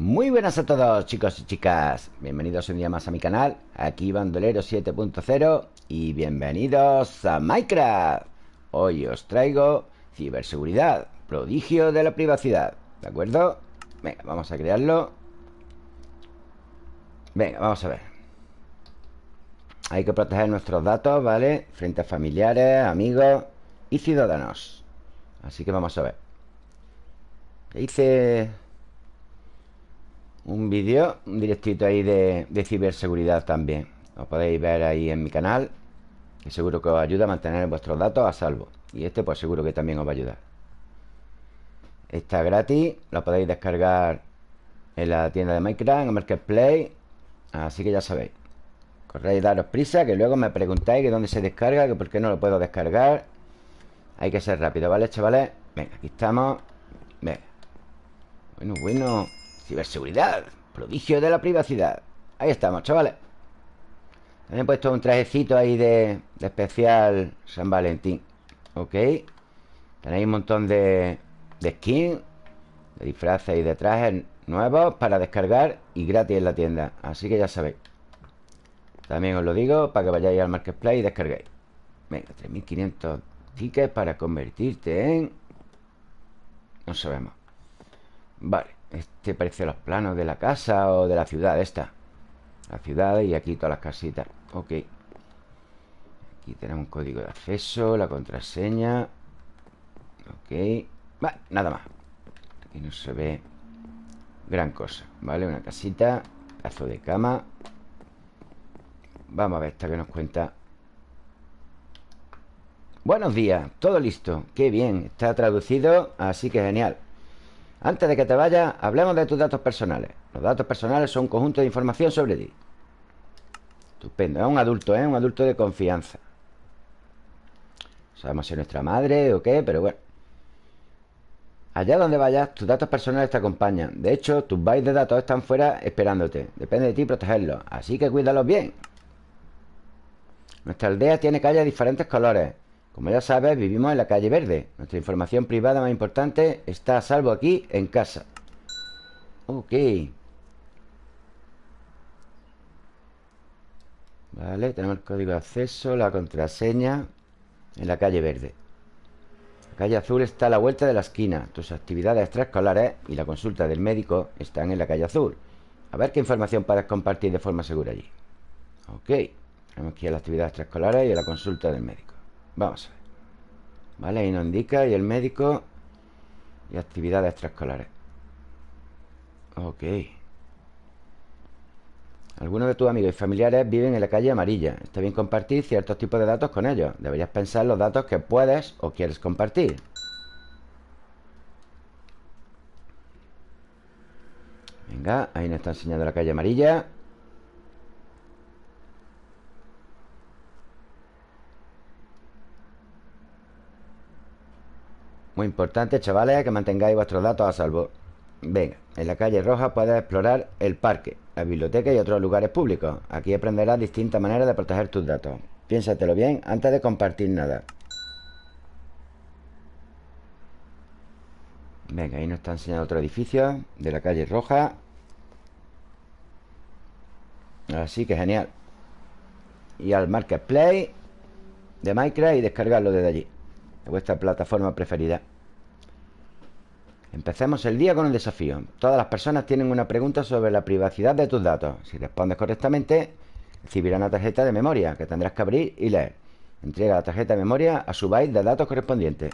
Muy buenas a todos chicos y chicas. Bienvenidos un día más a mi canal Aquí Bandolero 7.0 Y bienvenidos a Minecraft. Hoy os traigo Ciberseguridad Prodigio de la privacidad ¿De acuerdo? Venga, vamos a crearlo. Venga, vamos a ver. Hay que proteger nuestros datos, ¿vale? Frente a familiares, amigos y ciudadanos. Así que vamos a ver. Hice un vídeo, un directito ahí de, ciberseguridad también. Lo podéis ver ahí en mi canal Que seguro que os ayuda a mantener vuestros datos a salvo. Y este pues seguro que también os va a ayudar. Está gratis, lo podéis descargar en la tienda de Minecraft, en Marketplace. Así que ya sabéis Corréis daros prisa, que luego me preguntáis que dónde se descarga, que por qué no lo puedo descargar. Hay que ser rápido, ¿vale, chavales? Venga, aquí estamos. Venga. Bueno, bueno Ciberseguridad Prodigio de la privacidad. Ahí estamos, chavales. También he puesto un trajecito ahí de, especial San Valentín Ok Tenéis un montón de, de skins De disfraces y de trajes nuevos Para descargar y gratis en la tienda. Así que ya sabéis. También os lo digo para que vayáis al Marketplace y descarguéis. Venga, 3500 tickets para convertirte en... No sabemos Vale este parece los planos de la casa o de la ciudad esta. La ciudad y aquí todas las casitas. Ok. Aquí tenemos un código de acceso La contraseña. Ok. Vale, nada más. Aquí no se ve gran cosa Vale, una casita Pedazo de cama. Vamos a ver esta que nos cuenta. Buenos días, todo listo. Qué bien, está traducido Así que genial antes de que te vayas, hablemos de tus datos personales. Los datos personales son un conjunto de información sobre ti. Estupendo. Es un adulto, ¿eh? Un adulto de confianza. Sabemos si es nuestra madre o qué, pero bueno. Allá donde vayas, tus datos personales te acompañan. De hecho, tus bytes de datos están fuera esperándote. Depende de ti protegerlos. Así que cuídalos bien. Nuestra aldea tiene calles de diferentes colores. Como ya sabes, vivimos en la calle verde. Nuestra información privada más importante está a salvo aquí, en casa. Ok. Vale, tenemos el código de acceso La contraseña En la calle verde. La calle azul está a la vuelta de la esquina. Tus actividades extraescolares y la consulta del médico Están en la calle azul. A ver qué información puedes compartir de forma segura allí. Ok. Tenemos aquí las actividades extraescolares y la consulta del médico Vamos Vale, ahí nos indica Y el médico Y actividades extraescolares. Ok. Algunos de tus amigos y familiares viven en la calle amarilla. Está bien compartir ciertos tipos de datos con ellos. Deberías pensar los datos que puedes o quieres compartir. Venga, ahí nos está enseñando la calle amarilla Muy importante, chavales, que mantengáis vuestros datos a salvo. Venga, en la calle roja puedes explorar el parque, la biblioteca y otros lugares públicos. Aquí aprenderás distintas maneras de proteger tus datos. Piénsatelo bien antes de compartir nada. Venga, ahí nos está enseñando otro edificio De la calle roja. Así que genial. Y al Marketplace De Minecraft y descargarlo desde allí de vuestra plataforma preferida. Empecemos el día con un desafío. Todas las personas tienen una pregunta sobre la privacidad de tus datos. Si respondes correctamente, recibirá una tarjeta de memoria que tendrás que abrir y leer. Entrega la tarjeta de memoria a su byte de datos correspondiente.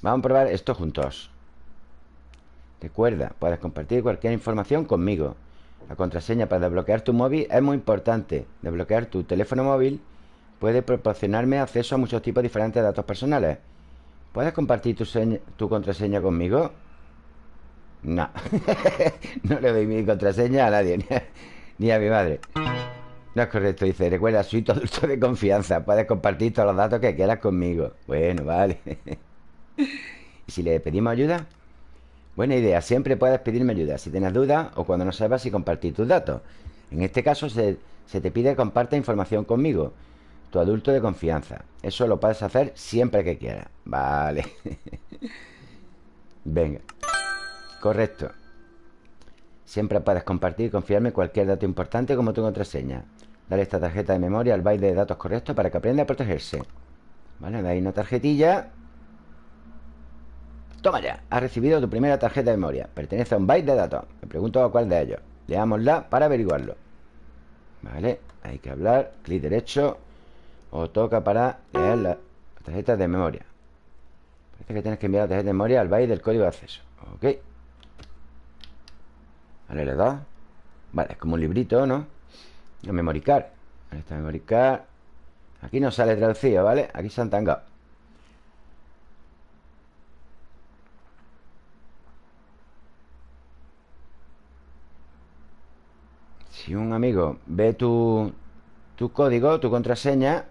Vamos a probar esto juntos. Recuerda, puedes compartir cualquier información conmigo. La contraseña para desbloquear tu móvil es muy importante. Desbloquear tu teléfono móvil puede proporcionarme acceso a muchos tipos diferentes de datos personales. ¿Puedes compartir tu, contraseña conmigo? No. no le doy mi contraseña a nadie, ni a, mi madre. No es correcto, dice. Recuerda, soy tu adulto de confianza. Puedes compartir todos los datos que quieras conmigo. Bueno, vale. ¿Y si le pedimos ayuda? Buena idea. Siempre puedes pedirme ayuda si tienes dudas o cuando no sepas si compartir tus datos. En este caso se, se te pide que compartas información conmigo tu adulto de confianza. Eso lo puedes hacer siempre que quieras. Vale. Venga. Correcto. Siempre puedes compartir y confiarme cualquier dato importante como tu contraseña. Dale esta tarjeta de memoria al byte de datos correctos para que aprenda a protegerse. Vale, ahí una tarjetilla. Toma ya, has recibido tu primera tarjeta de memoria. Pertenece a un byte de datos. Me pregunto a cuál de ellos. Leámosla para averiguarlo. Vale, hay que hablar. Clic derecho. O toca para leer la tarjeta de memoria. Parece que tienes que enviar la tarjeta de memoria al byte del código de acceso. Ok. Vale, le da. Vale, es como un librito, ¿no? A memoricar. Ahí está memoricar. Aquí no sale traducido, ¿vale? Aquí se han tangado. Si un amigo ve tu, tu código, tu contraseña,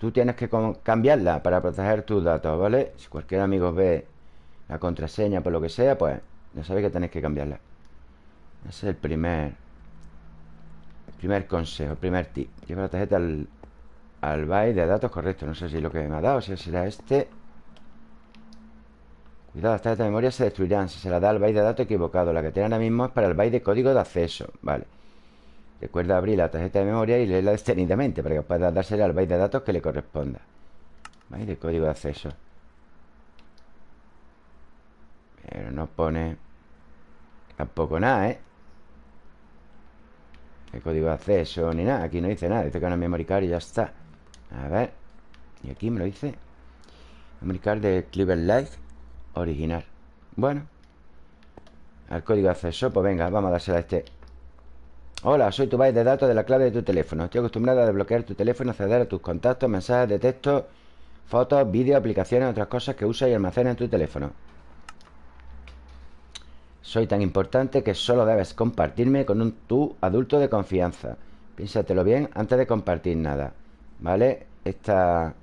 tú tienes que cambiarla para proteger tus datos, ¿vale? Si cualquier amigo ve la contraseña por lo que sea, pues ya sabéis que tenéis que cambiarla. Ese es el primer el primer consejo, el primer tip. Lleva la tarjeta al, al byte de datos correcto. No sé si lo que me ha dado, si será este. Cuidado, las tarjetas de memoria se destruirán si se la da al byte de datos equivocado. La que tiene ahora mismo es para el byte de código de acceso. Vale. Recuerda abrir la tarjeta de memoria y leerla detenidamente para que pueda dársela al byte de datos que le corresponda. Byte de código de acceso. Pero no pone tampoco nada, ¿eh? El código de acceso ni nada. Aquí no dice nada. Dice que no es memory card y ya está. A ver. Y aquí me lo dice. Memory card de Clever Life original. Bueno. Al código de acceso. Pues venga, vamos a dársela a este. Hola, soy tu byte de datos de la clave de tu teléfono. Estoy acostumbrado a desbloquear tu teléfono, acceder a tus contactos, mensajes de texto, fotos, vídeos, aplicaciones, otras cosas que usas y almacenas en tu teléfono. Soy tan importante que solo debes compartirme con un tú adulto de confianza. Piénsatelo bien antes de compartir nada. ¿Vale? Esta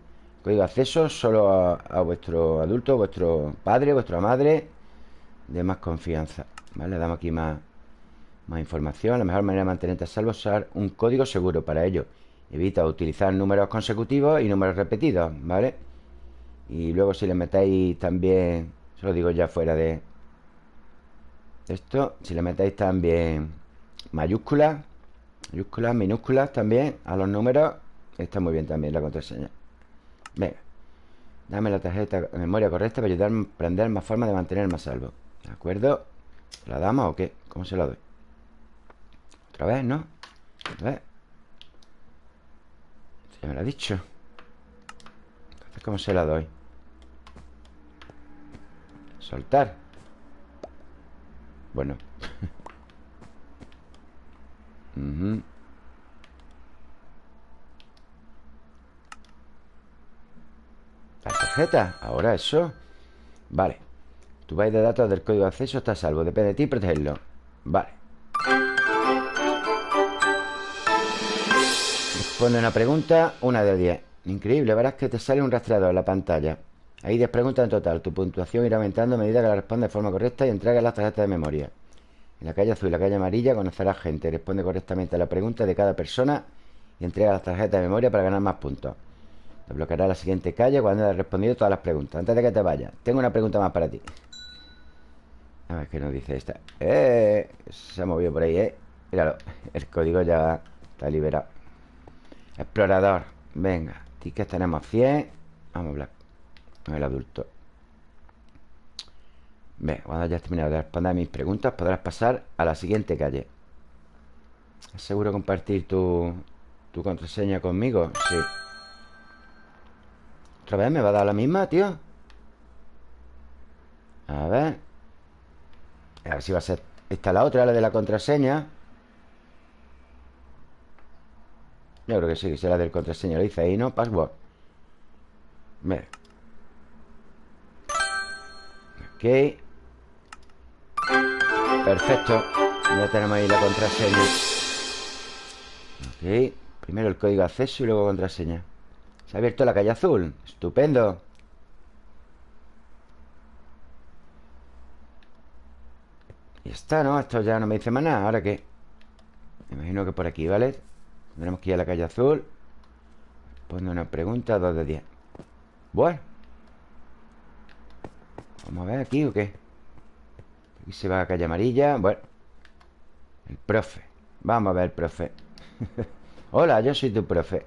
código de acceso solo a, vuestro adulto, vuestro padre, vuestra madre de más confianza. ¿Vale? Le damos aquí más, más información. La mejor manera de mantenerte a salvo es usar un código seguro para ello. Evita utilizar números consecutivos y números repetidos, ¿vale? Y luego si le metéis también, se lo digo ya fuera de, esto, si le metéis también mayúsculas, mayúsculas, minúsculas también a los números, está muy bien también la contraseña. Venga, dame la tarjeta de memoria correcta para ayudarme a aprender más formas de mantenerme a salvo. ¿De acuerdo? ¿La damos o qué? ¿Cómo se la doy? Otra vez, ¿no? Otra vez. Ya me lo ha dicho. Entonces, ¿cómo se la doy? Soltar. Bueno. La tarjeta. Ahora eso. Vale. Tu byte de datos del código de acceso está salvo. Depende de ti protegerlo. Vale. Responde una pregunta, una de 10. Increíble, verás que te sale un rastreador en la pantalla. Hay 10 preguntas en total. Tu puntuación irá aumentando a medida que la respondes de forma correcta y entregas las tarjetas de memoria. En la calle azul y la calle amarilla conocerás gente. Responde correctamente a la pregunta de cada persona y entrega las tarjetas de memoria para ganar más puntos. Desbloqueará la siguiente calle cuando hayas respondido todas las preguntas. Antes de que te vayas, tengo una pregunta más para ti. A ver qué nos dice esta. ¡Eh! Se ha movido por ahí, ¿eh? Míralo. El código ya está liberado. Explorador. Venga. Tickets tenemos 100. Vamos a hablar el adulto. Ve, cuando hayas terminado de responder mis preguntas, podrás pasar a la siguiente calle. ¿Es seguro compartir tu, tu contraseña conmigo? Sí. ¿Otra vez me va a dar la misma, tío? A ver. A ver si va a ser... Esta la otra, la de la contraseña. Yo creo que sí, que será del contraseña. Lo dice ahí, ¿no? Password. Ve. Ok Perfecto Ya tenemos ahí la contraseña Ok Primero el código de acceso y luego contraseña Se ha abierto la calle azul Estupendo Y está, ¿no? Esto ya no me dice más nada ¿Ahora qué? Me imagino que por aquí, ¿vale? Tendremos que ir a la calle azul Pone una pregunta 2 de 10 Bueno. Vamos a ver aquí o qué Aquí se va a calle amarilla Bueno. El profe. Vamos a ver, profe. Hola, yo soy tu profe.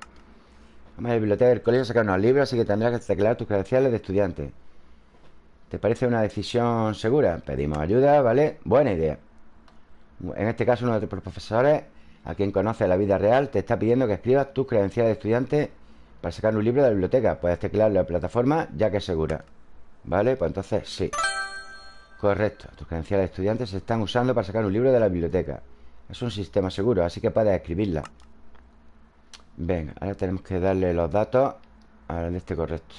Vamos a la biblioteca del colegio a sacar unos libros Así que tendrás que teclear tus credenciales de estudiante. ¿Te parece una decisión segura? Pedimos ayuda, ¿vale? Buena idea. En este caso uno de tus profesores A quien conoce la vida real Te está pidiendo que escribas tus credenciales de estudiante Para sacar un libro de la biblioteca. Puedes teclearlo en la plataforma ya que es segura. ¿Vale? Pues entonces sí. Correcto, tus credenciales de estudiante se están usando para sacar un libro de la biblioteca. Es un sistema seguro, así que puedes escribirla. Venga, ahora tenemos que darle los datos Al este correcto.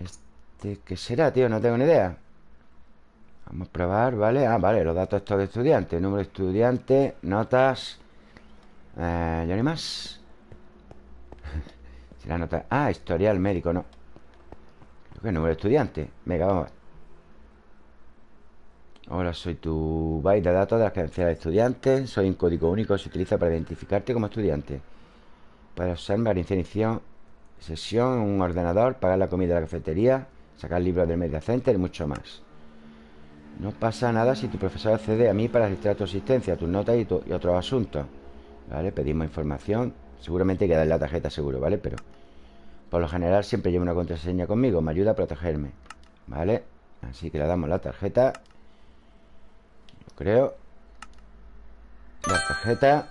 ¿Este qué será, tío? No tengo ni idea Vamos a probar, ¿vale? Ah, vale, los datos estos de estudiante Número de estudiante, notas eh, ¿Ya ni más? la nota... Ah, historial médico, no. Creo que número de estudiante. Venga, vamos a ver. Hola, soy tu byte de datos de las credenciales de estudiante Soy un código único que se utiliza para identificarte como estudiante. Puedes usar mi iniciación Sesión, un ordenador Pagar la comida de la cafetería Sacar libros del media center y mucho más No pasa nada si tu profesor accede a mí Para registrar tu asistencia, tus notas y, y otros asuntos ¿Vale? Pedimos información Seguramente hay que darle la tarjeta seguro, ¿vale? Pero por lo general siempre llevo una contraseña conmigo Me ayuda a protegerme ¿Vale? Así que le damos la tarjeta creo La tarjeta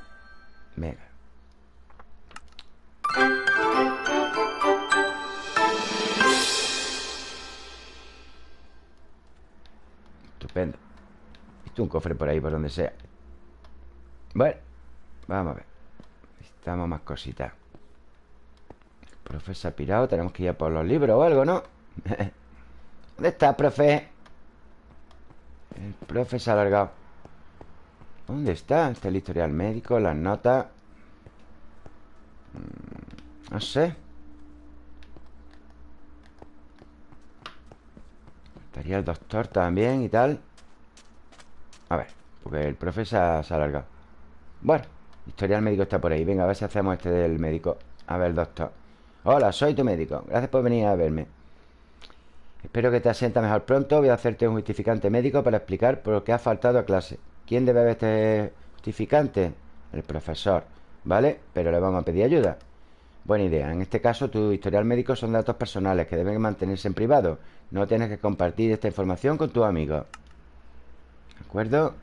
Venga Estupendo. Visto un cofre por ahí, por donde sea. Bueno Vamos a ver. Necesitamos más cositas. Profe se ha pirado Tenemos que ir a por los libros o algo, ¿no? ¿Dónde está, profe? El profe se ha alargado. ¿Dónde está? Está el historial médico, las notas. Mm, No sé Estaría el doctor también y tal A ver Porque el profe se ha, ha alargado Bueno Historial médico está por ahí Venga, a ver si hacemos este del médico A ver, doctor Hola, soy tu médico. Gracias por venir a verme. Espero que te asienta mejor pronto. Voy a hacerte un justificante médico para explicar por qué has faltado a clase. ¿Quién debe ver este justificante? El profesor, ¿vale? Pero le vamos a pedir ayuda. Buena idea. En este caso, tu historial médico son datos personales que deben mantenerse en privado. No tienes que compartir esta información con tus amigos. ¿De acuerdo?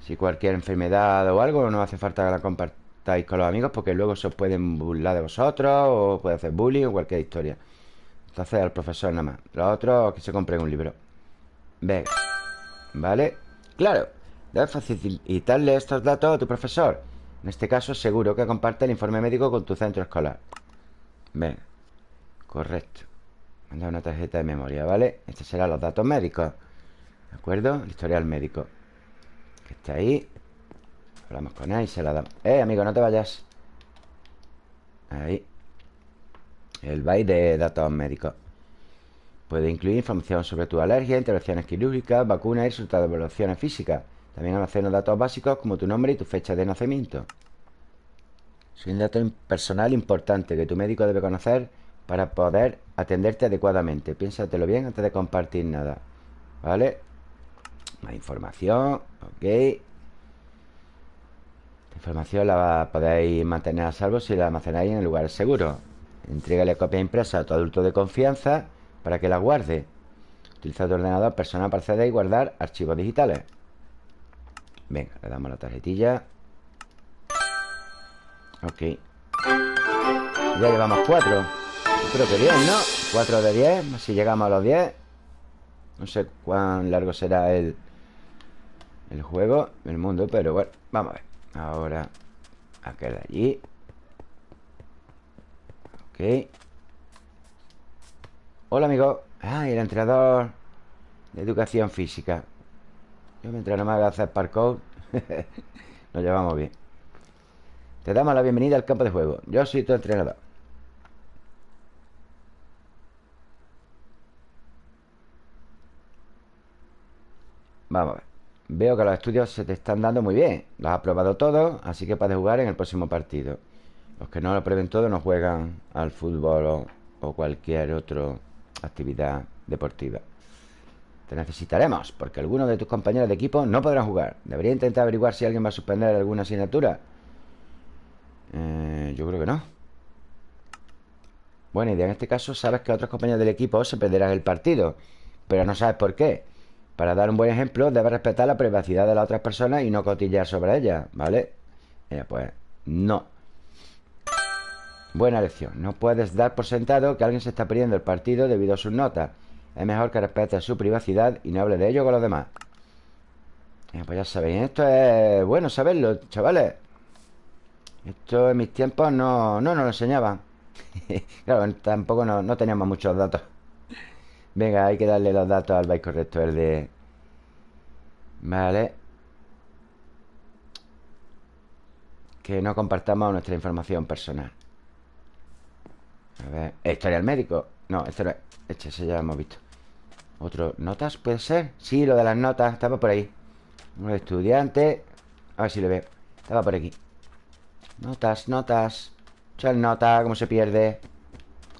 Si cualquier enfermedad o algo, no hace falta que la compartas estáis con los amigos porque luego se os pueden burlar de vosotros o puede hacer bullying o cualquier historia. Entonces al profesor nada más. Los otros que se compren un libro. Venga. ¿Vale? Claro. Debes facilitarle estos datos a tu profesor. En este caso seguro que comparte el informe médico con tu centro escolar. Venga. Correcto. Manda una tarjeta de memoria, ¿vale? Estos serán los datos médicos. ¿De acuerdo? El historial médico. Que está ahí. Hablamos con él y se la damos Eh, amigo, no te vayas Ahí El byte de datos médicos Puede incluir información sobre tu alergia, intervenciones quirúrgicas, vacunas y resultados de evaluaciones físicas También almacena datos básicos como tu nombre y tu fecha de nacimiento Es un dato personal importante que tu médico debe conocer para poder atenderte adecuadamente Piénsatelo bien antes de compartir nada ¿Vale? Más información Ok información la podéis mantener a salvo si la almacenáis en lugares seguros. Entrégale copia impresa a tu adulto de confianza para que la guarde. Utiliza tu ordenador personal para acceder y guardar archivos digitales. Venga, le damos la tarjetilla. Ok. Ya llevamos cuatro. creo que bien, ¿no? Cuatro de diez. Si llegamos a los diez. No sé cuán largo será el, el juego, el mundo, pero bueno, vamos a ver. Ahora Aquel de allí Ok Hola amigo Ah, el entrenador De educación física Yo me entreno más a hacer parkour Nos llevamos bien. Te damos la bienvenida al campo de juego. Yo soy tu entrenador. Vamos a ver. Veo que los estudios se te están dando muy bien. Los has probado todos Así que puedes jugar en el próximo partido. Los que no lo prueben todo no juegan al fútbol o, cualquier otra actividad deportiva Te necesitaremos, porque algunos de tus compañeros de equipo no podrán jugar. Debería intentar averiguar si alguien va a suspender alguna asignatura. Eh, yo creo que no. Buena idea. En este caso, sabes que otros compañeros del equipo se perderán el partido, pero no sabes por qué. Para dar un buen ejemplo, debes respetar la privacidad de las otras personas y no cotillar sobre ellas, ¿vale? Eh, pues no. Buena lección. No puedes dar por sentado que alguien se está perdiendo el partido debido a sus notas. Es mejor que respetes su privacidad y no hable de ello con los demás. Eh, pues ya sabéis, esto es bueno saberlo, chavales. Esto en mis tiempos no, no nos lo enseñaban. claro, tampoco no, teníamos muchos datos. Venga, hay que darle los datos al byte correcto, el de... Vale. Que no compartamos nuestra información personal. A ver, historia del médico. No, esto no es. Este ese ya lo hemos visto. Otro, ¿notas? ¿Puede ser? Sí, lo de las notas, estaba por ahí. Un estudiante. A ver si le veo. Estaba por aquí. Notas, notas. Echar nota, cómo se pierde.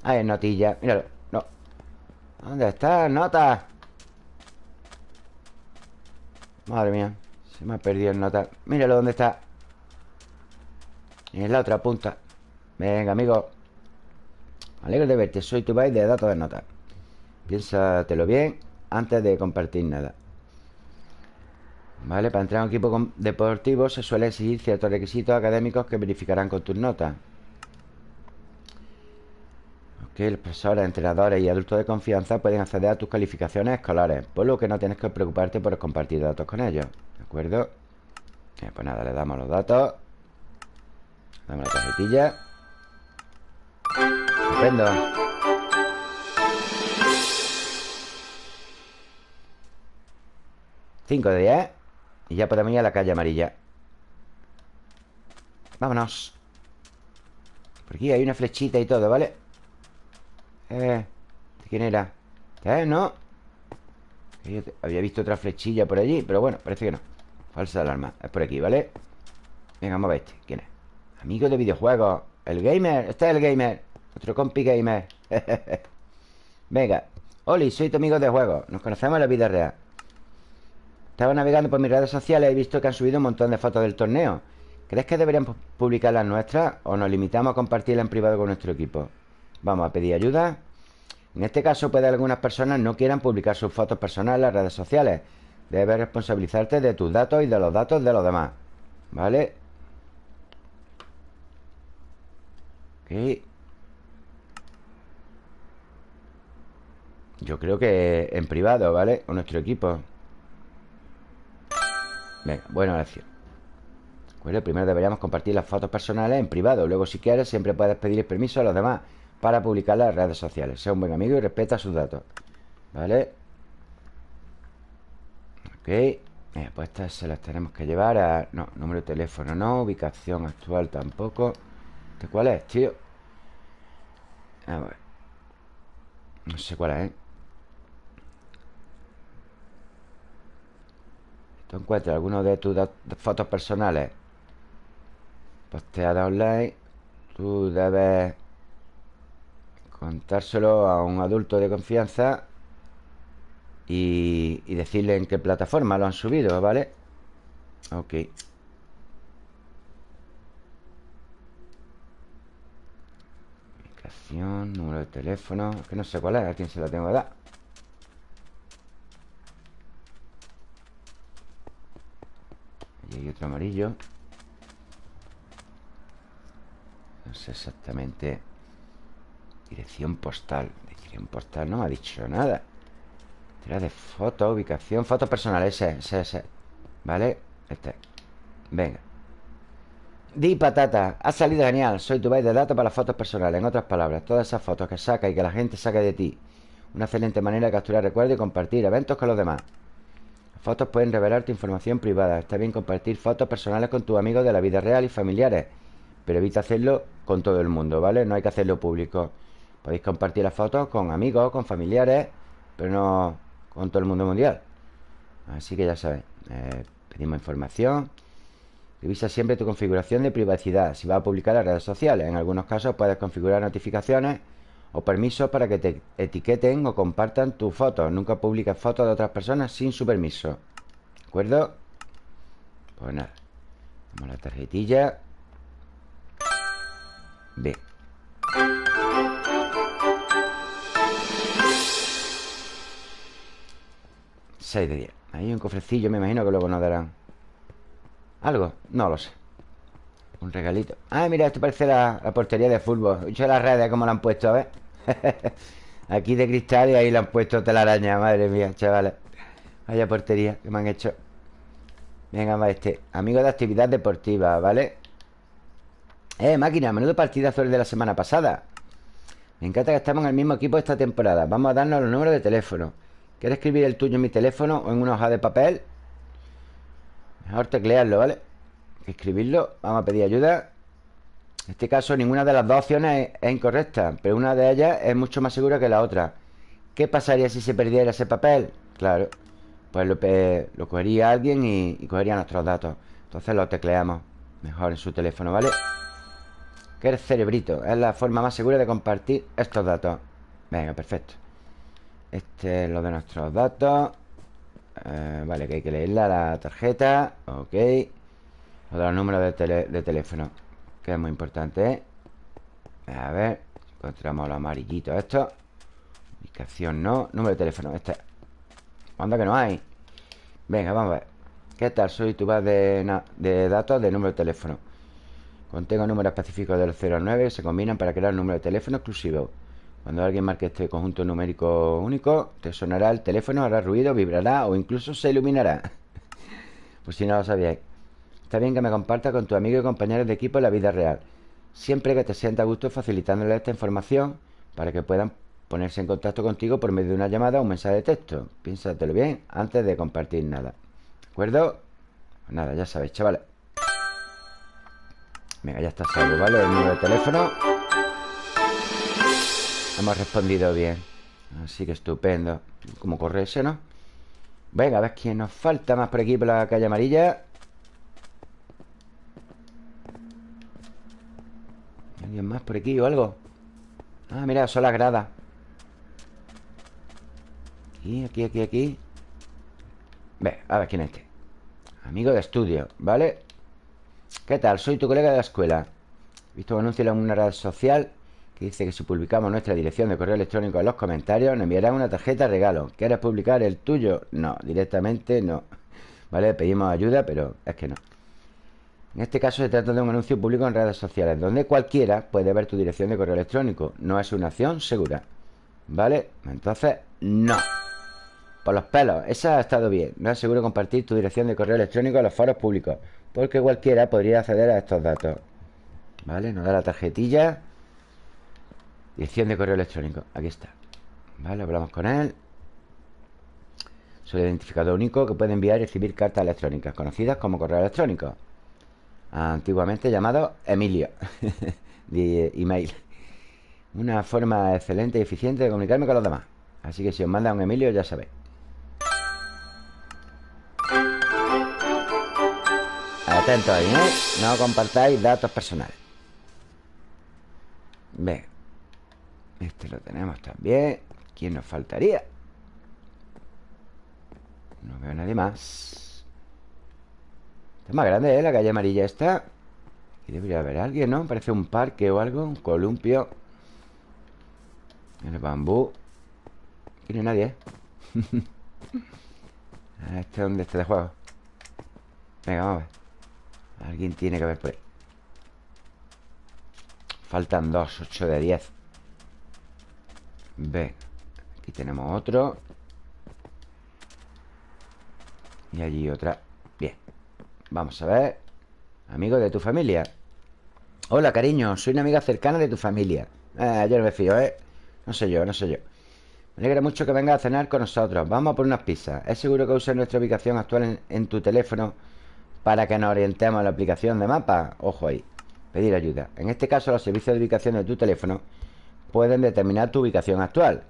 Ahí es notilla. Míralo. No. ¿Dónde está? Nota. Madre mía. Se me ha perdido el nota. Míralo dónde está. En la otra punta. Venga, amigo. Me alegro de verte. Soy tu byte de datos de nota. Piénsatelo bien antes de compartir nada. ¿Vale? Para entrar a un equipo deportivo se suele exigir ciertos requisitos académicos que verificarán con tus notas. Ok, los profesores, entrenadores y adultos de confianza pueden acceder a tus calificaciones escolares, por lo que no tienes que preocuparte por compartir datos con ellos. ¿De acuerdo? pues nada, le damos los datos. Damos la tarjetilla. Estupendo. 5 de 10 Y ya podemos ir a la calle amarilla Vámonos Por aquí hay una flechita y todo, ¿vale? Eh, quién era? ¿Eh? ¿No? había visto otra flechilla por allí Pero bueno, parece que no Falsa alarma Es por aquí, ¿vale? Venga, vamos a ver este ¿Quién es? Amigo de videojuegos El gamer Este es el gamer Otro compi gamer Venga Oli, soy tu amigo de juegos Nos conocemos en la vida real estaba navegando por mis redes sociales y he visto que han subido un montón de fotos del torneo. ¿Crees que deberíamos publicar las nuestras o nos limitamos a compartirlas en privado con nuestro equipo? Vamos a pedir ayuda. En este caso puede que algunas personas no quieran publicar sus fotos personales en las redes sociales. Debes responsabilizarte de tus datos y de los datos de los demás. ¿Vale? Ok. Yo creo que en privado, ¿vale? Con nuestro equipo. Venga, buena oración Bueno, primero deberíamos compartir las fotos personales en privado Luego si quieres siempre puedes pedir permiso a los demás Para publicarlas en las redes sociales Sea un buen amigo y respeta sus datos ¿Vale? Ok eh, Pues estas se las tenemos que llevar a... No, número de teléfono no Ubicación actual tampoco ¿Este cuál es, tío? A ver No sé cuál es, ¿eh? Tú encuentras alguno de tus fotos personales posteadas online, tú debes contárselo a un adulto de confianza y, y decirle en qué plataforma lo han subido, ¿vale? Ok. Número de teléfono, que no sé cuál es, a quién se la tengo que dar. Y otro amarillo. No sé exactamente Dirección postal Dirección postal no me ha dicho nada. Tira de foto, ubicación Foto personal, ese, ese, ese. ¿Vale? Este. Venga. Di patata, ha salido genial Soy tu base de datos para las fotos personales. En otras palabras, todas esas fotos que saca y que la gente saca de ti. Una excelente manera de capturar recuerdos y compartir eventos con los demás fotos pueden revelar tu información privada. Está bien compartir fotos personales con tus amigos de la vida real y familiares, pero evita hacerlo con todo el mundo, ¿vale? No hay que hacerlo público. Podéis compartir las fotos con amigos, con familiares, pero no con todo el mundo mundial. Así que ya sabes, eh, pedimos información. Revisa siempre tu configuración de privacidad si vas a publicar las redes sociales. En algunos casos puedes configurar notificaciones o permisos para que te etiqueten o compartan tus fotos. Nunca publiques fotos de otras personas sin su permiso. ¿De acuerdo? Pues nada. Vamos a la tarjetilla. Bien. 6 de 10 Hay un cofrecillo, me imagino que luego nos darán ¿Algo? No lo sé Un regalito. Ah, mira, esto parece la, portería de fútbol. He hecho las redes como la han puesto, a ver. Aquí de cristal y ahí le han puesto telaraña Madre mía, chavales. Vaya portería que me han hecho. Venga, va este. Amigo de actividad deportiva, ¿vale? Eh, máquina, menudo partidazo el de la semana pasada. Me encanta que estamos en el mismo equipo esta temporada. Vamos a darnos los números de teléfono. ¿Quieres escribir el tuyo en mi teléfono o en una hoja de papel? Mejor teclearlo, ¿vale? Escribirlo Vamos a pedir ayuda. En este caso ninguna de las dos opciones es, incorrecta Pero una de ellas es mucho más segura que la otra. ¿Qué pasaría si se perdiera ese papel? Claro Pues lo, lo cogería alguien y, cogería nuestros datos. Entonces lo tecleamos Mejor en su teléfono, ¿vale? Que eres cerebrito Es la forma más segura de compartir estos datos. Venga, perfecto. Este es lo de nuestros datos. Eh, Vale, que hay que leerla la tarjeta. Ok Lo de los números de, teléfono Que es muy importante ¿eh? A ver Encontramos los amarillitos estos Ubicación no Número de teléfono Este ¿Cuándo que no hay? Venga, vamos a ver ¿Qué tal? Soy tu base de, datos de número de teléfono Contengo números específicos del 0 al 9 que se combinan para crear un número de teléfono exclusivo cuando alguien marque este conjunto numérico único, te sonará el teléfono, hará ruido, vibrará o incluso se iluminará. pues si no lo sabíais. Está bien que me compartas con tu amigo y compañeros de equipo en la vida real. Siempre que te sienta a gusto facilitándole esta información para que puedan ponerse en contacto contigo por medio de una llamada o un mensaje de texto. Piénsatelo bien antes de compartir nada. ¿De acuerdo? Pues nada, ya sabéis, chavales. Venga, ya está salvo, ¿vale? El número de teléfono. Hemos respondido bien Así que estupendo Como corre ese, ¿no? Venga, a ver quién nos falta más por aquí Por la calle amarilla ¿Alguien más por aquí o algo? Ah, mira, son las gradas Aquí, aquí, aquí, aquí Ve, a ver quién es este Amigo de estudio, ¿vale? ¿Qué tal? Soy tu colega de la escuela He visto un anuncio en una red social que dice que si publicamos nuestra dirección de correo electrónico en los comentarios nos enviarán una tarjeta regalo. ¿Quieres publicar el tuyo? No, directamente no. ¿Vale? Pedimos ayuda, pero es que no. En este caso se trata de un anuncio público en redes sociales, donde cualquiera puede ver tu dirección de correo electrónico. No es una acción segura. ¿Vale? Entonces, no. Por los pelos, esa ha estado bien. No es seguro compartir tu dirección de correo electrónico a los foros públicos, porque cualquiera podría acceder a estos datos. ¿Vale? Nos da la tarjetilla Dirección de correo electrónico. Aquí está. Vale, hablamos con él. Soy el identificador único que puede enviar y recibir cartas electrónicas, conocidas como correo electrónico. Antiguamente llamado Emilio. de email. Una forma excelente y eficiente de comunicarme con los demás. Así que si os manda un Emilio, ya sabéis. Atentos ahí, ¿eh? No compartáis datos personales. Venga. Este lo tenemos también ¿Quién nos faltaría? No veo a nadie más Es más grande, ¿eh? La calle amarilla esta Aquí debería haber alguien, ¿no? Parece un parque o algo Un columpio El bambú Aquí no hay nadie, ¿eh? ¿Este dónde está de juego? Venga, vamos a ver Alguien tiene que haber por ahí Faltan dos, ocho de diez Ve Aquí tenemos otro Y allí otra Vamos a ver. Amigo de tu familia. Hola, cariño. Soy una amiga cercana de tu familia. Ah, yo no me fío, ¿eh? No sé yo, no sé yo. Me alegra mucho que vengas a cenar con nosotros. Vamos a por unas pizzas. ¿Es seguro que uses nuestra ubicación actual en, en tu teléfono Para que nos orientemos a la aplicación de mapa? Ojo ahí. Pedir ayuda. En este caso, los servicios de ubicación de tu teléfono pueden determinar tu ubicación actual.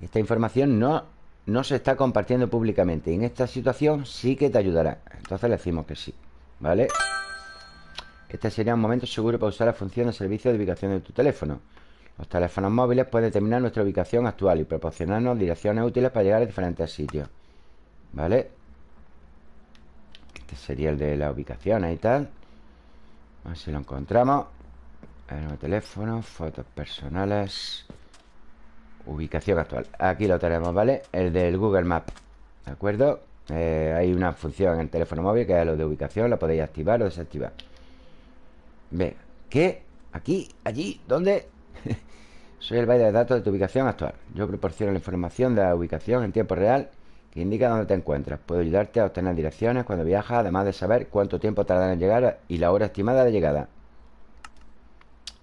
Esta información no, no se está compartiendo públicamente. En esta situación sí que te ayudará. Entonces le decimos que sí. ¿Vale? Este sería un momento seguro para usar la función de servicio de ubicación de tu teléfono. Los teléfonos móviles pueden determinar nuestra ubicación actual y proporcionarnos direcciones útiles para llegar a diferentes sitios. ¿Vale? Este sería el de la ubicación y tal. A ver si lo encontramos. El nuevo teléfono, fotos personales. Ubicación actual. Aquí lo tenemos, ¿vale? El del Google Maps. ¿De acuerdo? Eh, hay una función en el teléfono móvil que es lo de ubicación. La podéis activar o desactivar. Ve. ¿Qué? ¿Aquí? ¿Allí? ¿Dónde? Soy el byte de datos de tu ubicación actual. Yo proporciono la información de la ubicación en tiempo real que indica dónde te encuentras. Puedo ayudarte a obtener direcciones cuando viajas, además de saber cuánto tiempo tarda en llegar y la hora estimada de llegada.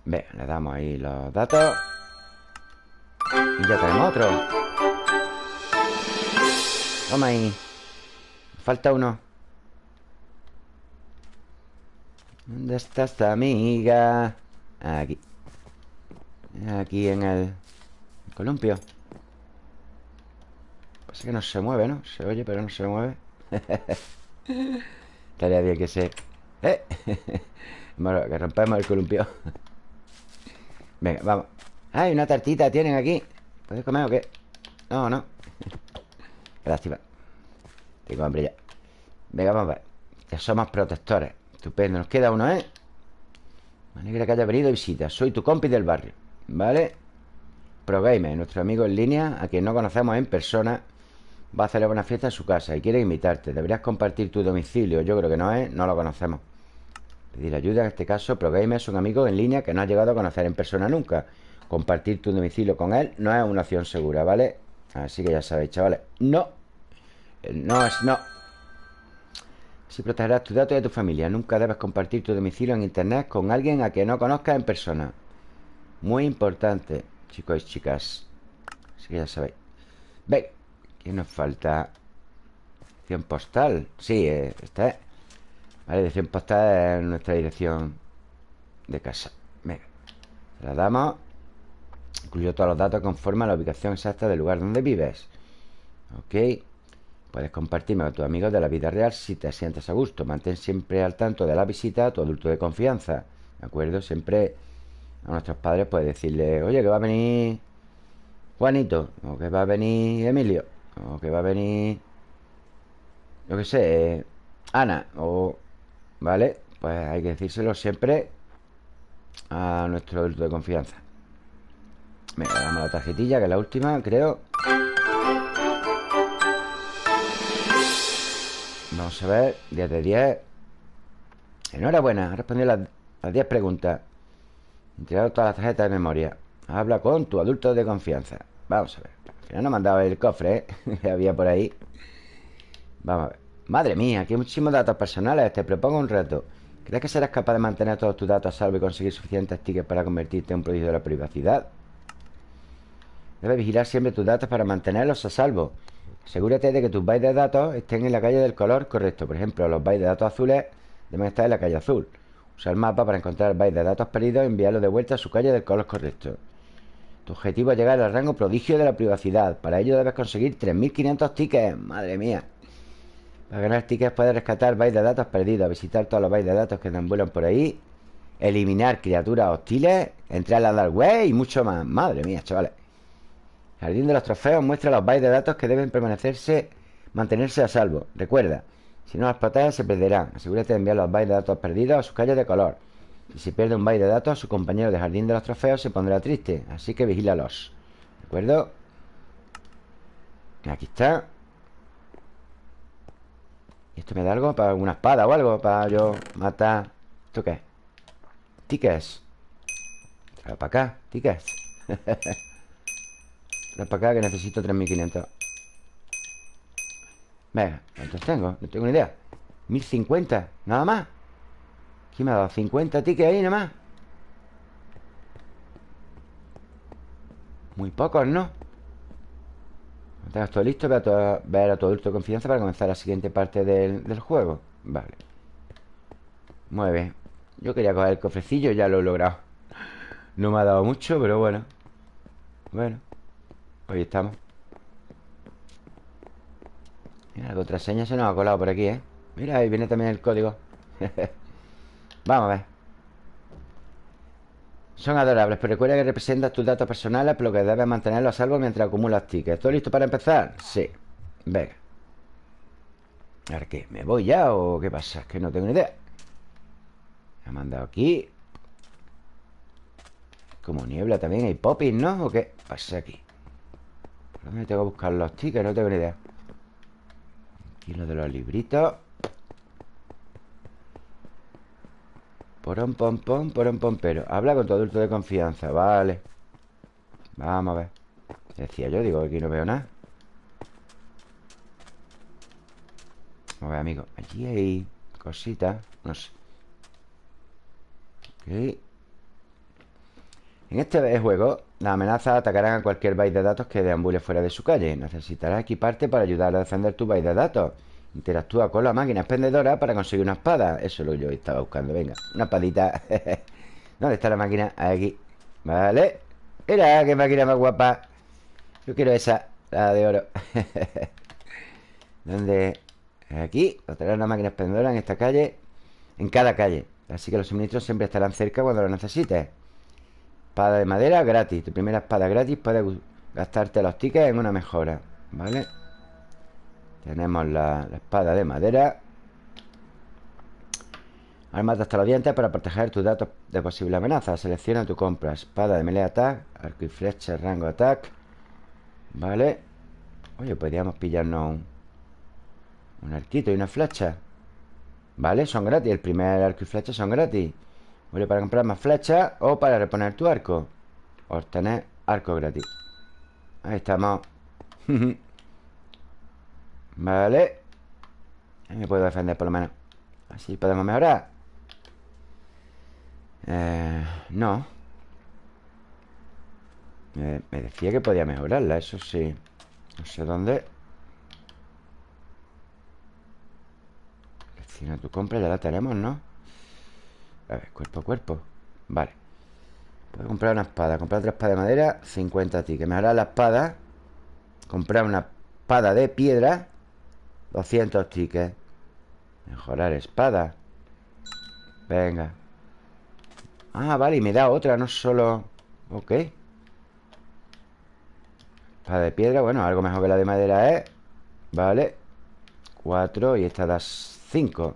Ve, le damos ahí los datos. Y ya tenemos otro. Toma ahí. Falta uno. ¿Dónde está esta amiga? Aquí. Aquí en el columpio Pasa que no se mueve, ¿no? Se oye, pero no se mueve Estaría bien que se... ¡Eh! bueno, que rompemos el columpio Venga, vamos ¡Ay, una tartita tienen aquí! ¿Puedes comer o qué? No, no. Qué lástima Tengo hambre ya. Venga, vamos a ver. Ya somos protectores. Estupendo. Nos queda uno, ¿eh? Me alegra que haya venido visita Soy tu compi del barrio ¿Vale? ProGamer, nuestro amigo en línea A quien no conocemos en persona Va a celebrar una fiesta en su casa y quiere invitarte. Deberías compartir tu domicilio. Yo creo que no es, no lo conocemos. Pedir ayuda, en este caso ProGamer es un amigo en línea Que no ha llegado a conocer en persona nunca Compartir tu domicilio con él no es una opción segura, ¿vale? Así que ya sabéis, chavales No No es no Si protegerás tus datos y de tu familia Nunca debes compartir tu domicilio en internet Con alguien a quien no conozcas en persona muy importante, chicos y chicas. Así que ya sabéis. Ve, ¿qué nos falta? Dirección postal. Sí, eh, esta es. Vale, dirección postal es nuestra dirección de casa. Venga, la damos. Incluyo todos los datos conforme a la ubicación exacta del lugar donde vives. Ok. Puedes compartirme con tus amigos de la vida real si te sientes a gusto. Mantén siempre al tanto de la visita a tu adulto de confianza. ¿De acuerdo? Siempre a nuestros padres, pues decirle, oye, que va a venir Juanito, o que va a venir Emilio, o que va a venir, yo qué sé, Ana, o, ¿vale? Pues hay que decírselo siempre a nuestro adulto de confianza. Me damos la tarjetilla, que es la última, creo. Vamos a ver, 10 de 10. Enhorabuena, ha respondido las, las 10 preguntas. Entregado todas las tarjetas de memoria. Habla con tu adulto de confianza. Vamos a ver. Al final no me el cofre, ¿eh? que había por ahí. Vamos a ver. Madre mía, aquí hay muchísimos datos personales. Te propongo un reto. ¿Crees que serás capaz de mantener todos tus datos a salvo y conseguir suficientes tickets para convertirte en un prodigio de la privacidad? Debes vigilar siempre tus datos para mantenerlos a salvo. Asegúrate de que tus bytes de datos estén en la calle del color correcto. Por ejemplo, los bytes de datos azules deben estar en la calle azul. Usa el mapa para encontrar el byte de datos perdidos y enviarlo de vuelta a su calle del color correcto. Tu objetivo es llegar al rango prodigio de la privacidad. Para ello debes conseguir 3.500 tickets. Madre mía. Para ganar tickets puedes rescatar bytes de datos perdidos, visitar todos los bytes de datos que deambulan por ahí, eliminar criaturas hostiles, entrar a la dark web y mucho más. Madre mía, chavales. Jardín de los trofeos muestra los bytes de datos que deben permanecerse, mantenerse a salvo. Recuerda, si no las proteges, se perderán. Asegúrate de enviar los bytes de datos perdidos a sus calles de color. Y si pierde un byte de datos, su compañero de jardín de los trofeos se pondrá triste. Así que vigílalos. ¿De acuerdo? Aquí está. ¿Y esto me da algo? ¿Para una espada o algo? Para yo matar... ¿Esto qué? Tickets. Trae para acá. Tickets. Trae para acá que necesito 3500. Venga, ¿cuántos tengo? No tengo ni idea 1050, nada más ¿Quién me ha dado? 50 tickets ahí nada más Muy pocos, ¿no? Tengas todo listo Ve a, ver a tu adulto de confianza Para comenzar la siguiente parte del, del juego Vale Muy bien Yo quería coger el cofrecillo Ya lo he logrado No me ha dado mucho, pero bueno Bueno Hoy estamos Mira, la contraseña se nos ha colado por aquí, ¿eh? Mira, ahí viene también el código Vamos a ver Son adorables, pero recuerda que representas tus datos personales, por lo que debes mantenerlos a salvo mientras acumulas tickets. ¿Estoy listo para empezar? Sí. Venga. ¿Ahora qué? ¿Me voy ya o qué pasa? Es que no tengo ni idea. Me ha mandado aquí. Como niebla también hay popis, ¿no? ¿O qué pasa aquí? ¿Por dónde tengo que buscar los tickets? No tengo ni idea. Aquí lo de los libritos. Porón, pom, pom, porón, pom, pero Habla con tu adulto de confianza, vale Vamos a ver Decía yo, digo, aquí no veo nada Vamos a ver, amigo Allí hay cositas No sé Ok En este juego Las amenazas atacarán a cualquier byte de datos que deambule fuera de su calle. Necesitarás equiparte para ayudar a defender tu byte de datos. Interactúa con la máquina expendedora para conseguir una espada. Eso es lo que yo estaba buscando. Venga, una espadita. ¿Dónde está la máquina? Aquí. Vale. Mira, qué máquina más guapa. Yo quiero esa, la de oro. ¿Dónde? Aquí. Otra una máquina expendedora en esta calle. En cada calle. Así que los suministros siempre estarán cerca cuando lo necesites Espada de madera gratis Tu primera espada gratis Puedes gastarte los tickets en una mejora ¿Vale? Tenemos la, espada de madera. Armas hasta los dientes para proteger tus datos de posible amenaza. Selecciona tu compra. Espada de melee attack Arco y flecha rango attack Vale Oye, podríamos pillarnos un, un arquito y una flecha Vale, son gratis El primer arco y flecha son gratis Para comprar más flechas O para reponer tu arco. Obtener arco gratis. Ahí estamos. Vale. Ahí me puedo defender por lo menos. Así podemos mejorar. Eh, No. Me decía que podía mejorarla, eso sí. No sé dónde. Selecciona tu compra, ya la tenemos, ¿no? A ver, cuerpo a cuerpo. Vale. Puedo comprar una espada. Comprar otra espada de madera 50 tickets. Mejorar la espada. Comprar una espada de piedra 200 tickets. Mejorar espada. Venga. Ah, vale, y me da otra, no solo... Ok. Espada de piedra, bueno, algo mejor que la de madera es Vale. Cuatro y esta da cinco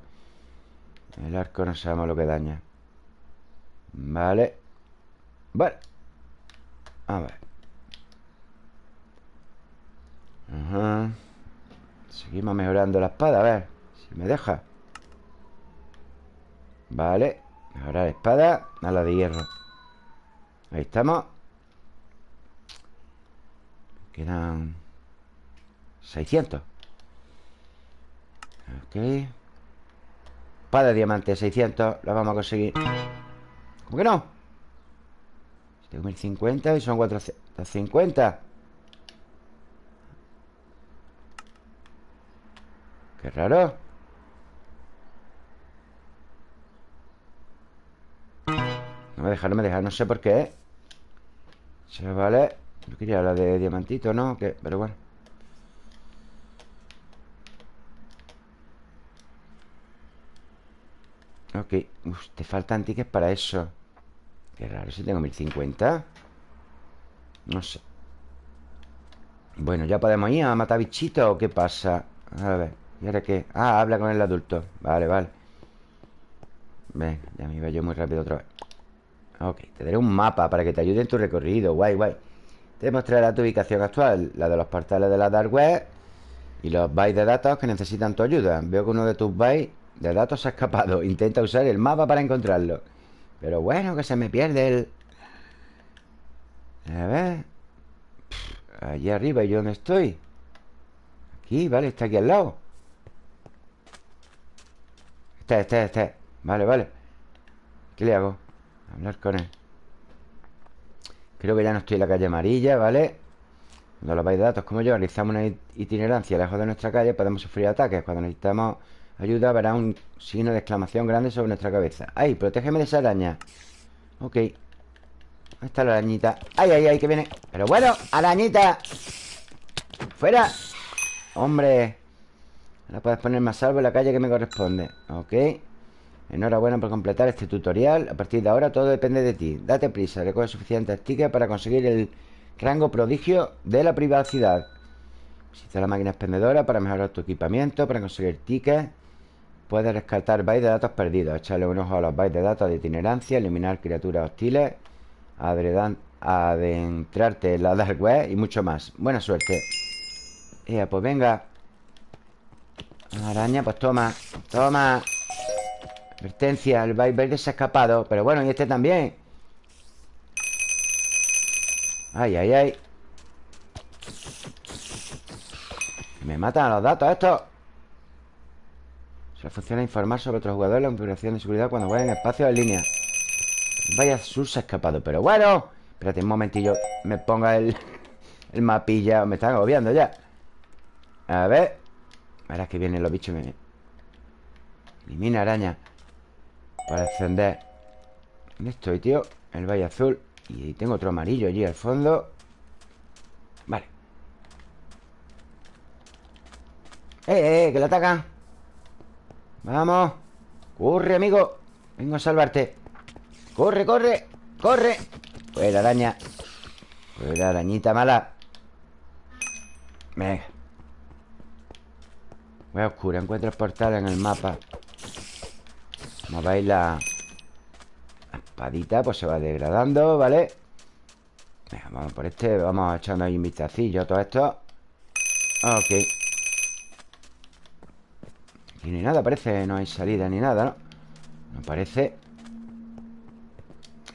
El arco no sabemos lo que daña. Vale. Vale. A ver. Ajá. Seguimos mejorando la espada, a ver. Si me deja. Vale. Mejorar espada a la de hierro. Ahí estamos. Quedan 600 Ok Espada de diamante 600 La vamos a conseguir. ¿Cómo que no? Tengo 1050 y son 450 Qué raro. No me deja, no me deja No sé por qué vale. Yo quería la de diamantito, ¿no? Pero bueno Ok Uf, te faltan tickets para eso. Qué raro, si tengo 1050 No sé. Bueno, ¿ya podemos ir a matar bichitos o qué pasa? A ver ¿Y ahora qué? Ah, habla con el adulto. Vale, vale. Ven, ya me iba yo muy rápido otra vez. Ok, te daré un mapa para que te ayude en tu recorrido. Guay, guay. Te mostrará tu ubicación actual La de los portales de la Dark Web Y los bytes de datos que necesitan tu ayuda. Veo que uno de tus bytes de datos se ha escapado. Intenta usar el mapa para encontrarlo. Pero bueno, que se me pierde el... A ver. Allí arriba, ¿y yo dónde estoy? Aquí, vale, está aquí al lado. Este, este, este Vale, vale. ¿Qué le hago? Hablar con él. Creo que ya no estoy en la calle amarilla, ¿vale? Cuando los vais de datos como yo realizamos una itinerancia lejos de nuestra calle Podemos sufrir ataques. Cuando necesitamos ayuda verá un signo de exclamación grande sobre nuestra cabeza ¡Ay! Protégeme de esa araña Ok Ahí está la arañita ¡Ay, ay, ay! Que viene Pero bueno, arañita ¡Fuera! ¡Hombre! Ahora puedes ponerme a salvo en la calle que me corresponde Ok Enhorabuena por completar este tutorial. A partir de ahora todo depende de ti. Date prisa, recoge suficientes tickets para conseguir el rango prodigio de la privacidad. Visita la máquina expendedora para mejorar tu equipamiento, para conseguir tickets. Puedes rescatar bytes de datos perdidos, echarle un ojo a los bytes de datos de itinerancia, eliminar criaturas hostiles, adentrarte en la dark web y mucho más. Buena suerte. Ya, pues venga. Araña, pues toma. Toma. Advertencia, el byte verde se ha escapado. Pero bueno, y este también. Ay, ay, ay. Me matan a los datos estos. Se funciona informar sobre otros jugadores la configuración de seguridad cuando jueguen en espacios en línea. Vaya ha escapado. Pero bueno. Espérate un momentillo. Me ponga el, el mapilla. Me están agobiando ya. A ver. Ahora es que vienen los bichos. Elimina araña. Para encender. ¿Dónde estoy, tío? El valle azul. Y tengo otro amarillo allí al fondo. Vale. ¡Eh, eh! eh que lo atacan! Vamos. Corre, amigo. Vengo a salvarte. Corre, corre. Corre. Fuera, araña. Fuera, arañita mala. Venga. Voy a oscura. Encuentro el portal en el mapa. Como veis, la... la espadita pues se va degradando, ¿vale? Venga, vamos por este. Vamos echando ahí un vistacillo a todo esto. Ok. Aquí ni nada, parece. No hay salida ni nada, ¿no? No parece.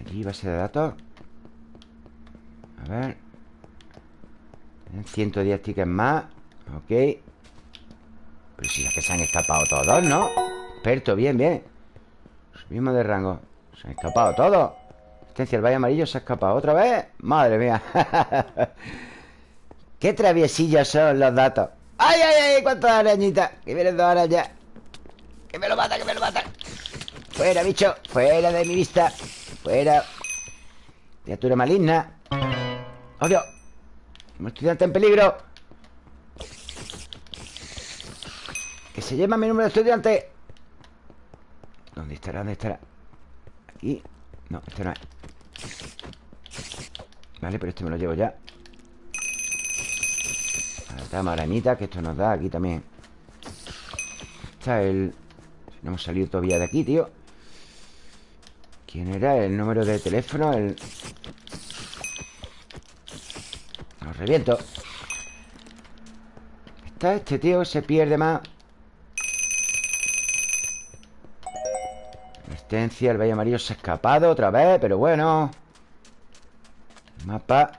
Aquí base de datos. A ver. 110 tickets más. Ok. Pero si es que se han escapado todos, ¿no? Experto, bien, bien. Subimos de rango. Se han escapado todos. Asistencia, el valle amarillo se ha escapado. ¿Otra vez? Madre mía. Qué traviesillos son los datos. ¡Ay, ay, ay! ¿Cuántas arañitas? Que vienen dos arañas. ¡Que me lo mata, que me lo mata! Fuera, bicho. Fuera de mi vista. Fuera. Criatura maligna. ¡Oh, Dios! Un estudiante en peligro. Que se lleva mi número de estudiante. ¿Dónde estará? ¿Dónde estará? Aquí. No, este no es. Vale, pero este me lo llevo ya. Está arañita, que esto nos da aquí también. Está el... No hemos salido todavía de aquí, tío. ¿Quién era? El número de teléfono El... Lo reviento. Está este tío Se pierde más. Resistencia El Valle Amarillo se ha escapado otra vez Pero bueno. Mapa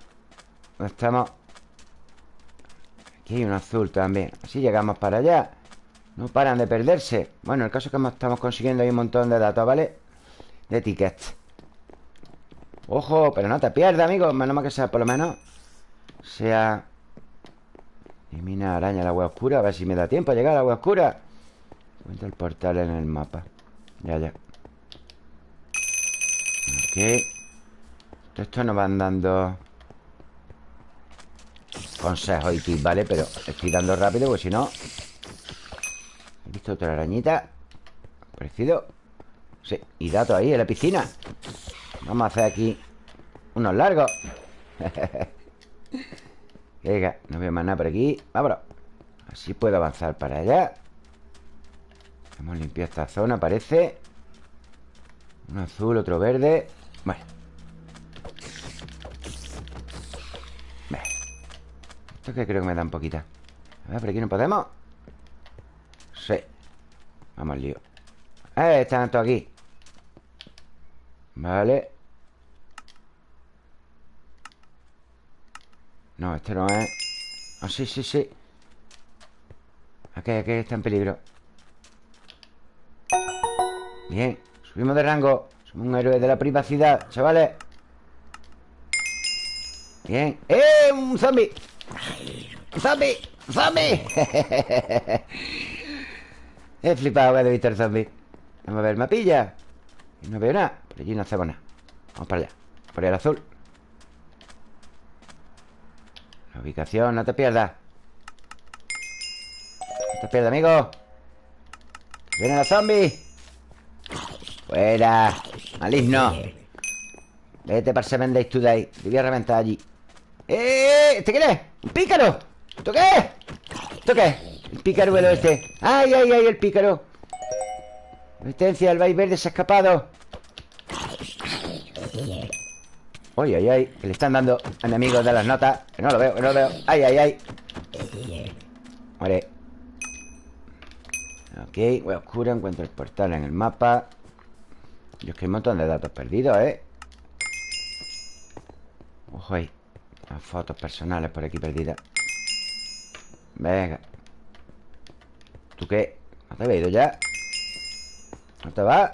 ¿Dónde estamos? Aquí hay un azul también. Así llegamos para allá no paran de perderse. Bueno, el caso es que estamos consiguiendo ahí un montón de datos, ¿vale? De tickets. Ojo, pero no te pierdas, amigo. Menos mal que sea, por lo menos Sea Elimina araña la agua oscura A ver si me da tiempo a llegar a la agua oscura. Cuenta el portal en el mapa. Ya, ya. Ok. Esto nos van dando Consejos y tips, ¿vale? Pero estoy dando rápido Porque si no He visto otra arañita. Parecido. Sí, y datos ahí en la piscina. Vamos a hacer aquí Unos largos. Venga, no veo más nada por aquí. Vámonos. Así puedo avanzar para allá. Hemos limpiado esta zona, parece. Un azul, otro verde. Bueno Esto que creo que me da un poquita A ver, por aquí no podemos Vamos al lío ¡Eh! Están todos aquí Vale No, este no es Ah, sí, sí, sí Aquí, aquí está en peligro Bien Subimos de rango Somos un héroe de la privacidad, chavales Bien ¡Eh! ¡Un zombie! ¡Un zombie! ¡Un zombie! He flipado cuando he visto el zombie. Vamos a ver mapilla. No veo nada. Por allí no hacemos nada. Vamos para allá. Por el azul. La ubicación, no te pierdas. No te pierdas, amigo. Vienen los zombies. Fuera. Maligno. Vete para Seven Days Today Te voy a reventar allí. ¡Eh! ¿Este quién es? ¡Un pícaro! ¿Esto qué es? ¿Esto qué es? El pícaruelo este ¡Ay, ay, ay! El pícaro. Resistencia, el verde se ha escapado. Ay, ay, ay Que le están dando enemigos de las notas. Que no lo veo, que no lo veo. ¡Ay, ay, ay! Vale Ok, voy oscura Encuentro el portal en el mapa. Yo es que hay un montón de datos perdidos, ¿eh? Ojo ahí. Las fotos personales por aquí perdidas. Venga ¿Tú qué? ¿No te había ido ya? ¿No te va?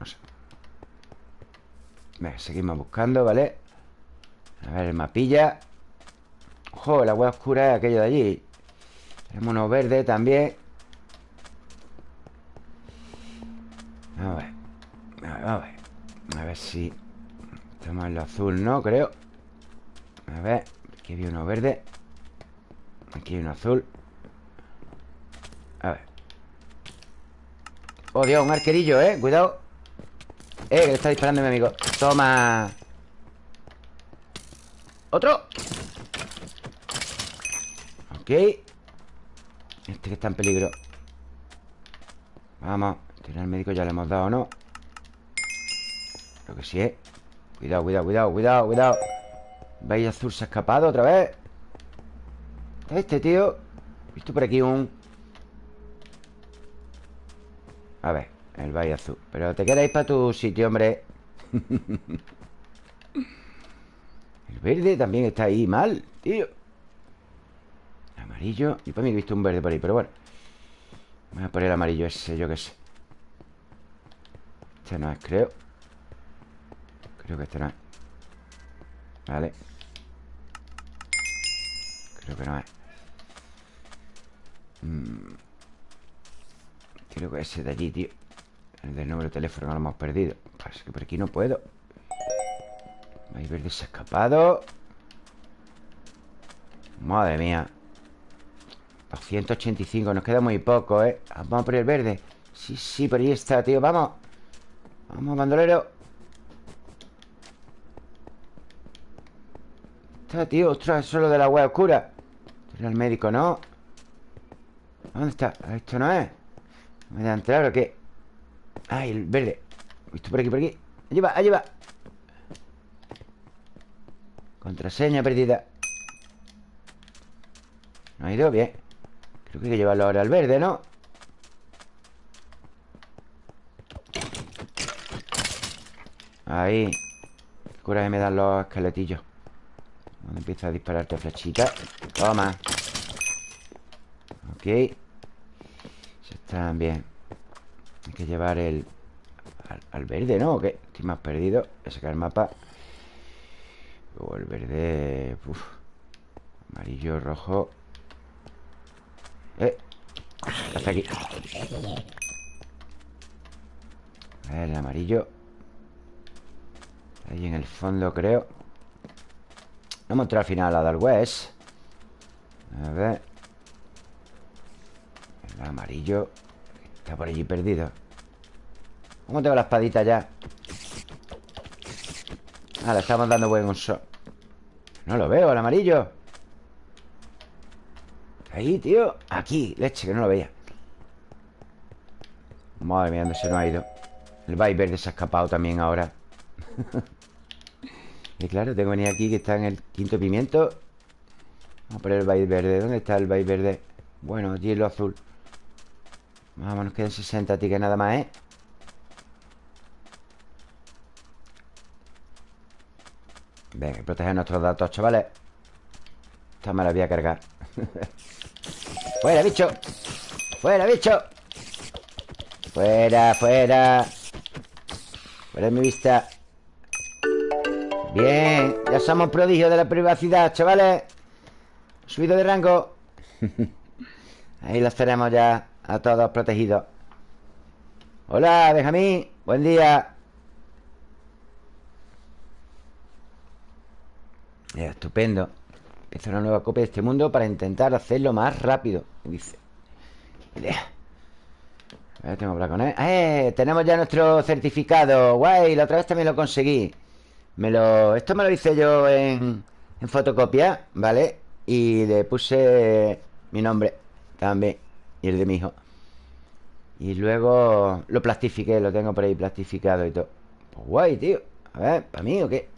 No sé Venga, seguimos buscando, ¿vale? A ver, el mapilla Ojo, la hueá oscura es aquello de allí Tenemos uno verde también A ver A ver, a ver A ver si Estamos en lo azul, ¿no? Creo A ver Aquí había uno verde Aquí hay uno azul. A ver. Oh, Dios, un arquerillo, ¿eh? Cuidado. Eh, que le está disparando mi amigo. Toma. Otro. Ok. Este que está en peligro. Vamos. Tiene médico ya le hemos dado, ¿no? Creo que sí, ¿eh? Cuidado, cuidado, cuidado, cuidado, cuidado. Veis azul se ha escapado otra vez Este tío He visto por aquí un A ver, el valle azul. Pero te quedáis para tu sitio, hombre. El verde también está ahí mal, tío. Amarillo. Yo para mí he visto un verde por ahí, pero bueno. Voy a poner el amarillo ese, yo qué sé. Este no es, creo. Creo que este no es. Vale Creo que no es. Mm. Creo que ese de allí, tío. El del número de teléfono lo hemos perdido. Parece que por aquí no puedo. Hay verde se ha escapado Madre mía 285, nos queda muy poco, ¿eh? Vamos por el verde. Sí, sí, por ahí está, tío, vamos. Vamos, bandolero. Está, tío, ostras, eso es lo de la web oscura Era el médico, ¿no? ¿Dónde está? Esto no es ¿Me a entrar o qué? Ay, el verde Visto por aquí, por aquí Allí va, allí va Contraseña perdida No ha ido bien Creo que hay que llevarlo ahora al verde, ¿no? Ahí Qué coraje me dan los esqueletillos Cuando empieza a dispararte flechita. Toma. Ok. Se están bien. Hay que llevar el al, al verde, ¿no? ¿O qué? Estoy más perdido. Voy a sacar el mapa. Luego el verde Uf. Amarillo, rojo. Eh. Hasta aquí. A ver, el amarillo. Ahí en el fondo, creo No hemos entrado al final a dar West. A ver. El amarillo Está por allí perdido. ¿Cómo tengo la espadita ya? Ah, le estamos dando buen uso. No lo veo, el amarillo. Ahí, tío. Aquí, leche, que no lo veía. Madre mía, dónde se nos ha ido. El verde se ha escapado también ahora Y claro, tengo que venir aquí Que está en el quinto pimiento Vamos a poner el Vice verde ¿Dónde está el Vice verde? Bueno, aquí lo azul Vamos, nos quedan 60 tickets nada más, ¿eh? Venga, proteger nuestros datos, chavales Esta me la voy a cargar ¡Fuera, bicho! ¡Fuera, bicho! ¡Fuera, fuera! ¡Fuera de mi vista! Bien, ya somos prodigios de la privacidad, chavales. Subido de rango. Ahí los tenemos ya a todos protegidos. Hola, Benjamín. Buen día. Estupendo. Empieza una nueva copia de este mundo Para intentar hacerlo más rápido Dice. Ver, tengo que hablar con él. ¡Eh! Tenemos ya nuestro certificado. Guay, la otra vez también lo conseguí Me lo... Esto me lo hice yo en, en fotocopia, ¿vale? Y le puse mi nombre también Y el de mi hijo. Y luego lo plastifiqué Lo tengo por ahí plastificado y todo. Pues Guay, tío. A ver, ¿para mí o qué?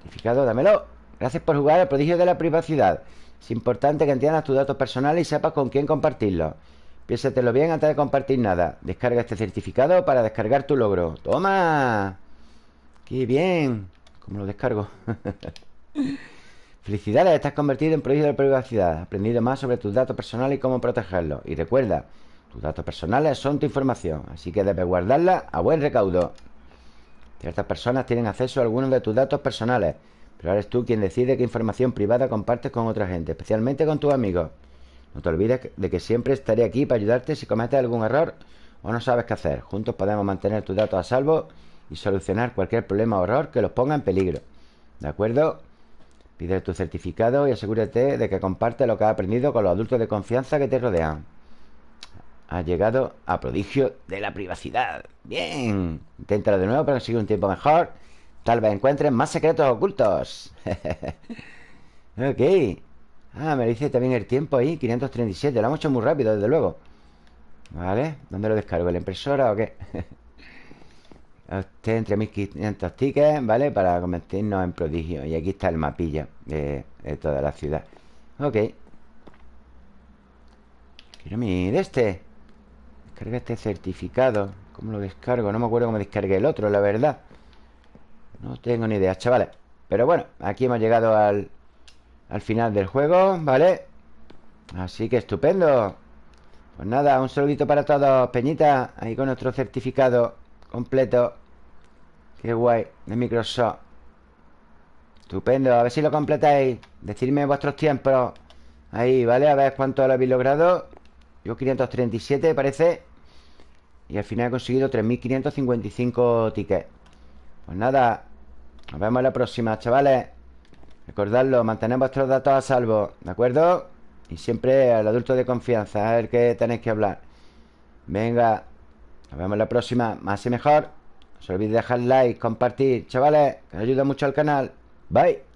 Plastificado, dámelo. Gracias por jugar al prodigio de la privacidad. Es importante que entiendas tus datos personales Y sepas con quién compartirlos Piénsatelo bien antes de compartir nada. Descarga este certificado para descargar tu logro. ¡Toma! ¡Qué bien! ¿Cómo lo descargo? Felicidades, estás convertido en prodigio de privacidad aprendido más sobre tus datos personales y cómo protegerlos Y recuerda, tus datos personales son tu información Así que debes guardarla a buen recaudo Ciertas personas tienen acceso a algunos de tus datos personales Pero eres tú quien decide qué información privada compartes con otra gente Especialmente con tus amigos No te olvides de que siempre estaré aquí para ayudarte si cometes algún error o no sabes qué hacer Juntos podemos mantener tus datos a salvo Y solucionar cualquier problema o error que los ponga en peligro ¿De acuerdo? Pide tu certificado y asegúrate de que compartes lo que has aprendido con los adultos de confianza que te rodean. Has llegado a prodigio de la privacidad. Bien. Inténtalo de nuevo para conseguir un tiempo mejor. Tal vez encuentres más secretos ocultos. ok. Ah, me dice también el tiempo ahí. 537. Lo hemos hecho muy rápido, desde luego. Vale. ¿Dónde lo descargo? ¿En la impresora o qué? Usted entre 1500 tickets, ¿vale? Para convertirnos en prodigio. Y aquí está el mapilla de, toda la ciudad. Ok. Quiero mi de este Descarga este certificado. ¿Cómo lo descargo? No me acuerdo cómo descargué el otro, la verdad. No tengo ni idea, chavales. Pero bueno, aquí hemos llegado al Al final del juego, ¿vale? Así que estupendo. Pues nada, un saludito para todos Peñita, ahí con nuestro certificado completo Qué guay, de Microsoft. Estupendo, a ver si lo completáis. Decidme vuestros tiempos. Ahí, ¿vale? A ver cuánto lo habéis logrado. Yo 537 parece. Y al final he conseguido 3555 tickets. Pues nada Nos vemos la próxima, chavales. Recordadlo, mantened vuestros datos a salvo ¿De acuerdo? Y siempre al adulto de confianza A ver qué tenéis que hablar. Venga Nos vemos la próxima Más y mejor no se dejar like, compartir, chavales, que ayuda mucho al canal. Bye.